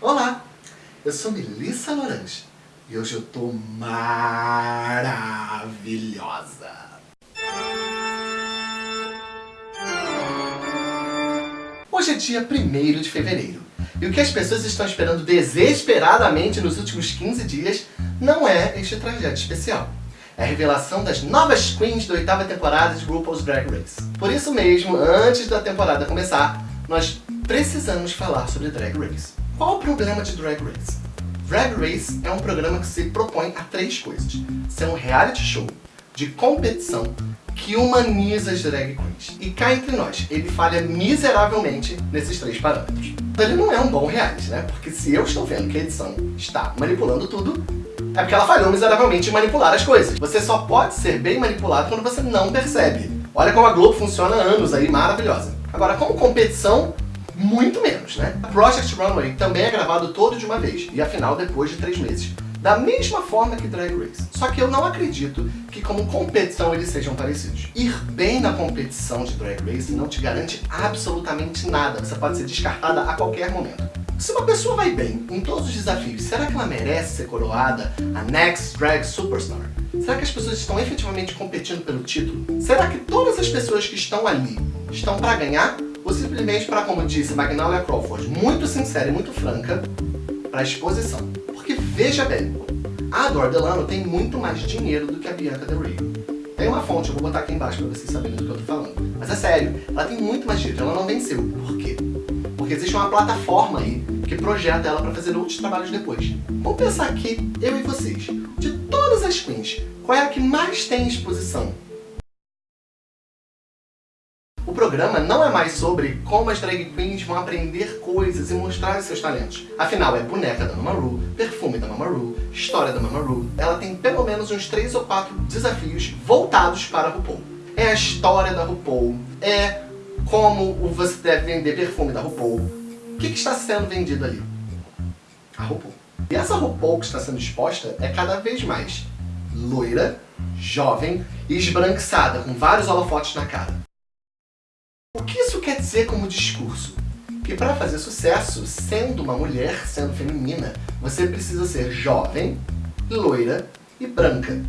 Olá, eu sou Melissa Lorange e hoje eu tô maravilhosa. Hoje é dia 1 de fevereiro e o que as pessoas estão esperando desesperadamente nos últimos 15 dias não é este trajeto especial. É a revelação das novas queens da oitava temporada de RuPaul's Drag Race. Por isso mesmo, antes da temporada começar, nós precisamos falar sobre Drag Race. Qual o problema de Drag Race? Drag Race é um programa que se propõe a três coisas. Ser um reality show de competição que humaniza as drag queens. E cá entre nós, ele falha miseravelmente nesses três parâmetros. Ele não é um bom reality, né? Porque se eu estou vendo que a edição está manipulando tudo, é porque ela falhou miseravelmente em manipular as coisas. Você só pode ser bem manipulado quando você não percebe. Olha como a Globo funciona há anos aí, maravilhosa. Agora, como competição, muito menos, né? Project Runway também é gravado todo de uma vez, e afinal depois de três meses. Da mesma forma que Drag Race. Só que eu não acredito que como competição eles sejam parecidos. Ir bem na competição de Drag Race não te garante absolutamente nada. Você pode ser descartada a qualquer momento. Se uma pessoa vai bem em todos os desafios, será que ela merece ser coroada a Next Drag Superstar? Será que as pessoas estão efetivamente competindo pelo título? Será que todas as pessoas que estão ali estão para ganhar? Ou simplesmente para, como disse Magnolia Crawford, muito sincera e muito franca, para exposição? Porque veja bem, a Adore Delano tem muito mais dinheiro do que a Bianca Del Rio. Tem uma fonte, eu vou botar aqui embaixo para vocês saberem do que eu tô falando. Mas é sério, ela tem muito mais dinheiro, ela não venceu. Por quê? Porque existe uma plataforma aí que projeta ela para fazer outros trabalhos depois. Vamos pensar aqui, eu e vocês, de todas as queens, qual é a que mais tem exposição? Programa não é mais sobre como as drag queens vão aprender coisas e mostrar seus talentos. Afinal, é boneca da Mama Ru, perfume da Mama Ru, história da Mama Ru. Ela tem pelo menos uns 3 ou 4 desafios voltados para a RuPaul. É a história da RuPaul, é como você deve vender perfume da RuPaul. O que, que está sendo vendido ali? A RuPaul. E essa RuPaul que está sendo exposta é cada vez mais loira, jovem e esbranquiçada, com vários holofotes na cara. Quer dizer como discurso? Que para fazer sucesso, sendo uma mulher, sendo feminina, você precisa ser jovem, loira e branca.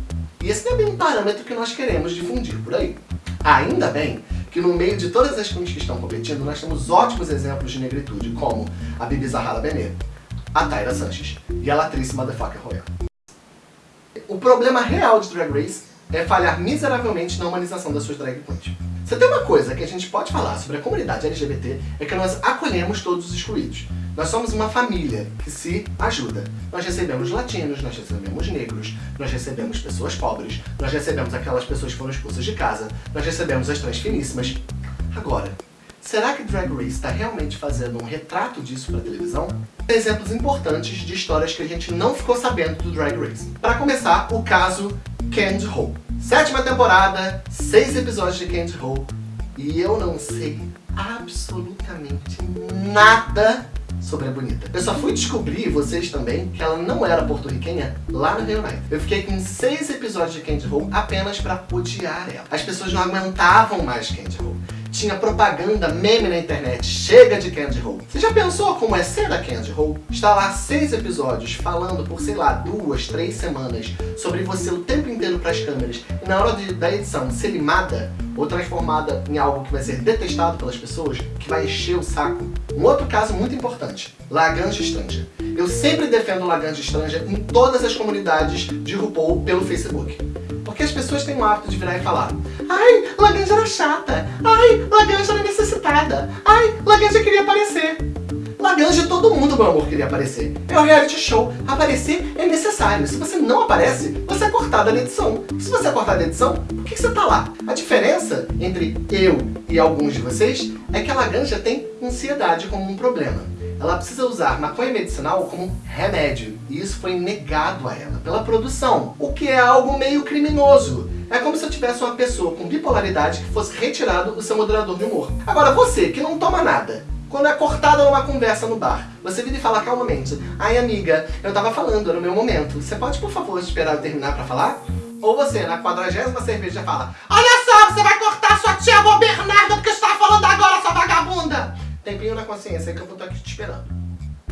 E esse é bem um parâmetro que nós queremos difundir por aí. Ainda bem que no meio de todas as queens que estão competindo, nós temos ótimos exemplos de negritude, como a Bibi Zahara Benet, a Tyra Sanches e a Latrice Motherfucker Royal. O problema real de Drag Race é falhar miseravelmente na humanização das suas drag queens. Se tem uma coisa que a gente pode falar sobre a comunidade LGBT é que nós acolhemos todos os excluídos. Nós somos uma família que se ajuda. Nós recebemos latinos, nós recebemos negros, nós recebemos pessoas pobres, nós recebemos aquelas pessoas que foram expulsas de casa, nós recebemos as transfiníssimas. Agora, será que Drag Race está realmente fazendo um retrato disso para televisão? Tem exemplos importantes de histórias que a gente não ficou sabendo do Drag Race. Para começar, o caso Candy Ho. Sétima temporada, seis episódios de Candy Ho, e eu não sei absolutamente nada sobre a Bonita. Eu só fui descobrir, vocês também, que ela não era porto-riquenha lá no Unido. Eu fiquei com seis episódios de Candy Ho apenas pra odiar ela. As pessoas não aguentavam mais Candy Ho tinha propaganda, meme na internet, chega de Candy Ho. Você já pensou como é ser a Candy Ho? Está lá seis episódios falando por, sei lá, duas, três semanas sobre você o tempo inteiro para as câmeras e na hora de, da edição ser limada ou transformada em algo que vai ser detestado pelas pessoas, que vai encher o saco. Um outro caso muito importante, Laganja Estranja. Eu sempre defendo Laganja Estranja em todas as comunidades de RuPaul pelo Facebook. Porque as pessoas têm o hábito de virar e falar Ai, Laganja era chata. Ai, Laganja era necessitada. Ai, Laganja queria aparecer. Laganja todo mundo, meu amor, queria aparecer. É um reality show. Aparecer é necessário. Se você não aparece, você é cortada na edição. Se você é cortada na edição, por que você tá lá? A diferença entre eu e alguns de vocês é que a Laganja tem ansiedade como um problema. Ela precisa usar maconha medicinal como remédio. E isso foi negado a ela pela produção, o que é algo meio criminoso. É como se eu tivesse uma pessoa com bipolaridade que fosse retirado o seu moderador de humor. Agora, você que não toma nada, quando é cortada numa conversa no bar, você vira e fala calmamente, ai amiga, eu tava falando, era o meu momento, você pode por favor esperar eu terminar pra falar? Ou você, na quadragésima cerveja, fala, olha só, você vai cortar sua tia avó Bernarda porque estava falando agora, sua vagabunda! Tempinho na consciência que eu vou estar aqui te esperando.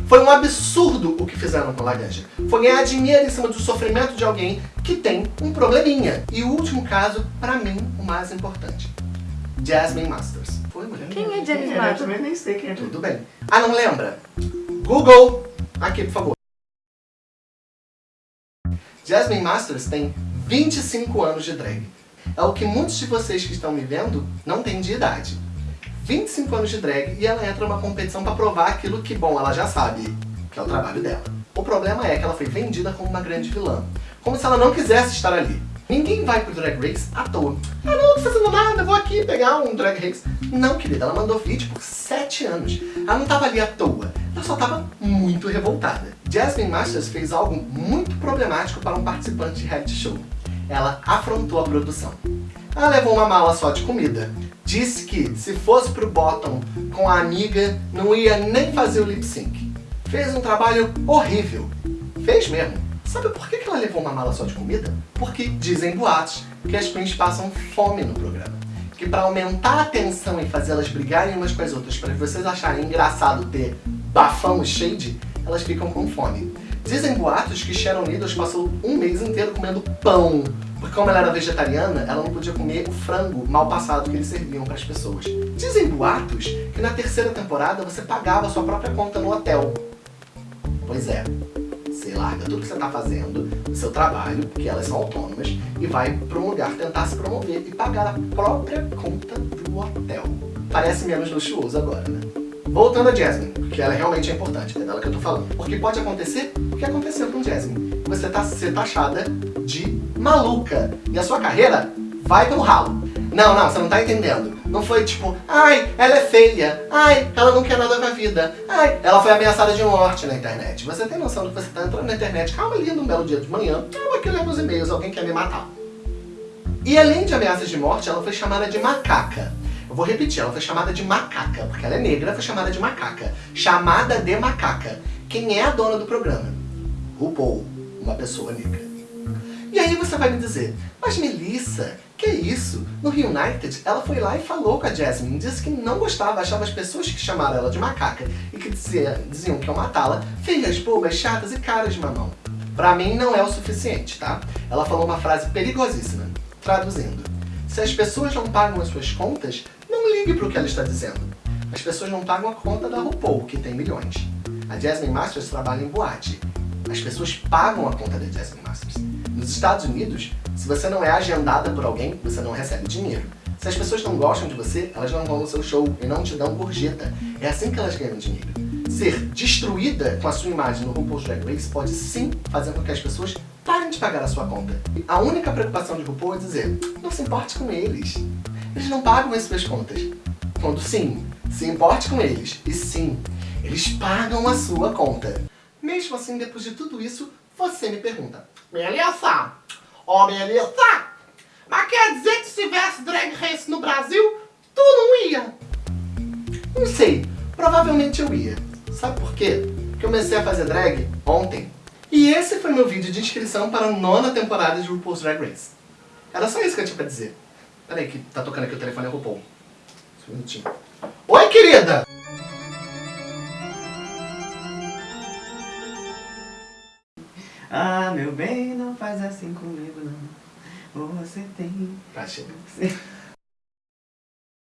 Foi um absurdo o que fizeram com Laganja. Foi ganhar dinheiro em cima do sofrimento de alguém que tem um probleminha. E o último caso, pra mim, o mais importante. Jasmine Masters. Foi, mulher? Quem é Jasmine Masters? Eu também nem sei quem é. Tudo bem. Ah, não lembra? Google, aqui por favor. Jasmine Masters tem 25 anos de drag. É o que muitos de vocês que estão me vendo não têm de idade. 25 anos de drag e ela entra numa competição para provar aquilo que, bom, ela já sabe, que é o trabalho dela. O problema é que ela foi vendida como uma grande vilã, como se ela não quisesse estar ali. Ninguém vai pro Drag Race à toa. Ah, não, não tô fazendo nada, vou aqui pegar um Drag Race. Não, querida, ela mandou vídeo por 7 anos. Ela não tava ali à toa, ela só tava muito revoltada. Jasmine Masters fez algo muito problemático para um participante de reality show. Ela afrontou a produção. Ela levou uma mala só de comida. Disse que, se fosse pro bottom com a amiga, não ia nem fazer o lip sync. Fez um trabalho horrível. Fez mesmo. Sabe por que ela levou uma mala só de comida? Porque dizem boatos que as queens passam fome no programa. Que para aumentar a tensão e fazê-las brigarem umas com as outras, para vocês acharem engraçado ter bafão e shade, elas ficam com fome. Dizem boatos que Sharon Needles passou um mês inteiro comendo pão, porque como ela era vegetariana, ela não podia comer o frango mal passado que eles serviam para as pessoas. Dizem boatos que na terceira temporada você pagava sua própria conta no hotel. Pois é, você larga tudo que você está fazendo, o seu trabalho, que elas são autônomas, e vai para um lugar tentar se promover e pagar a própria conta do hotel. Parece menos luxuoso agora, né? Voltando a Jasmine, que ela realmente é importante, é dela que eu tô falando. Porque pode acontecer o que aconteceu com Jasmine. Você tá ser taxada de maluca. E a sua carreira vai pelo ralo. Não, não, você não tá entendendo. Não foi tipo, ai, ela é feia, ai, ela não quer nada com a vida, ai, ela foi ameaçada de morte na internet. Você tem noção de que você tá entrando na internet, calma ali, num belo dia de manhã, calma aqui, leva os e-mails, alguém quer me matar. E além de ameaças de morte, ela foi chamada de macaca. Eu vou repetir, ela foi chamada de macaca, porque ela é negra, foi chamada de macaca. Chamada de macaca. Quem é a dona do programa? RuPaul, uma pessoa negra. E aí você vai me dizer, mas Melissa, que é isso? No Reunited, ela foi lá e falou com a Jasmine, disse que não gostava, achava as pessoas que chamaram ela de macaca e que dizia, diziam que iam matá-la, feias, bobas, chatas e caras de mamão. Pra mim não é o suficiente, tá? Ela falou uma frase perigosíssima, traduzindo. Se as pessoas não pagam as suas contas, não ligue para o que ela está dizendo. As pessoas não pagam a conta da RuPaul, que tem milhões. A Jasmine Masters trabalha em boate. As pessoas pagam a conta da Jasmine Masters. Nos Estados Unidos, se você não é agendada por alguém, você não recebe dinheiro. Se as pessoas não gostam de você, elas não vão no seu show e não te dão gorjeta. É assim que elas ganham dinheiro. Ser destruída com a sua imagem no RuPaul's Drag Race pode sim fazer com que as pessoas parem de pagar a sua conta. A única preocupação de RuPaul é dizer, não se importe com eles. Eles não pagam as suas contas. Quando sim, se importe com eles. E sim, eles pagam a sua conta. Mesmo assim, depois de tudo isso, você me pergunta. Melissa! Ó, oh, Melissa! Mas quer dizer que se tivesse Drag Race no Brasil, tu não ia? Não sei. Provavelmente eu ia. Sabe por quê? Porque eu comecei a fazer drag ontem. E esse foi meu vídeo de inscrição para a nona temporada de RuPaul's Drag Race. Era só isso que eu tinha pra dizer. Peraí, que tá tocando aqui o telefone é RuPaul. Só um minutinho. Oi, querida! Ah, meu bem, não faz assim comigo, não. Você tem... Tá, chega.